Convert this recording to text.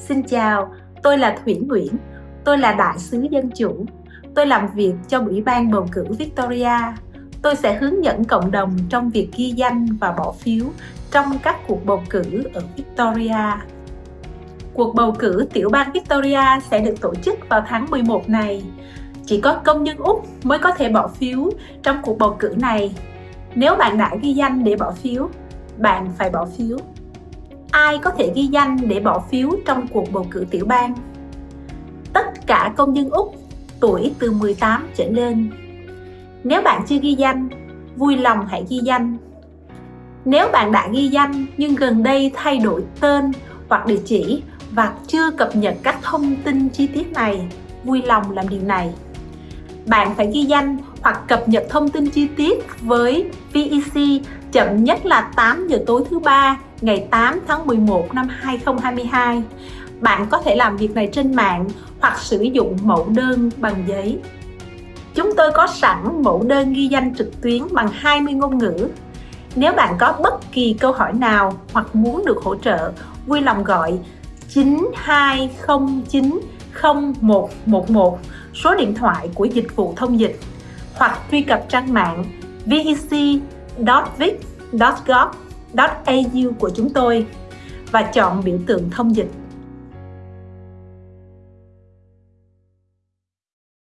Xin chào, tôi là Thủy Nguyễn, tôi là đại sứ dân chủ. Tôi làm việc cho Ủy ban bầu cử Victoria. Tôi sẽ hướng dẫn cộng đồng trong việc ghi danh và bỏ phiếu trong các cuộc bầu cử ở Victoria. Cuộc bầu cử tiểu bang Victoria sẽ được tổ chức vào tháng 11 này. Chỉ có công nhân Úc mới có thể bỏ phiếu trong cuộc bầu cử này. Nếu bạn đã ghi danh để bỏ phiếu, bạn phải bỏ phiếu. Ai có thể ghi danh để bỏ phiếu trong cuộc bầu cử tiểu bang? Tất cả công dân Úc tuổi từ 18 trở lên. Nếu bạn chưa ghi danh, vui lòng hãy ghi danh. Nếu bạn đã ghi danh nhưng gần đây thay đổi tên hoặc địa chỉ và chưa cập nhật các thông tin chi tiết này, vui lòng làm điều này. Bạn phải ghi danh hoặc cập nhật thông tin chi tiết với VEC chậm nhất là 8 giờ tối thứ ba ngày 8 tháng 11 năm 2022. Bạn có thể làm việc này trên mạng hoặc sử dụng mẫu đơn bằng giấy. Chúng tôi có sẵn mẫu đơn ghi danh trực tuyến bằng 20 ngôn ngữ. Nếu bạn có bất kỳ câu hỏi nào hoặc muốn được hỗ trợ, vui lòng gọi 9209 0111 số điện thoại của dịch vụ thông dịch hoặc truy cập trang mạng vec.vic.gov.au của chúng tôi và chọn biểu tượng thông dịch.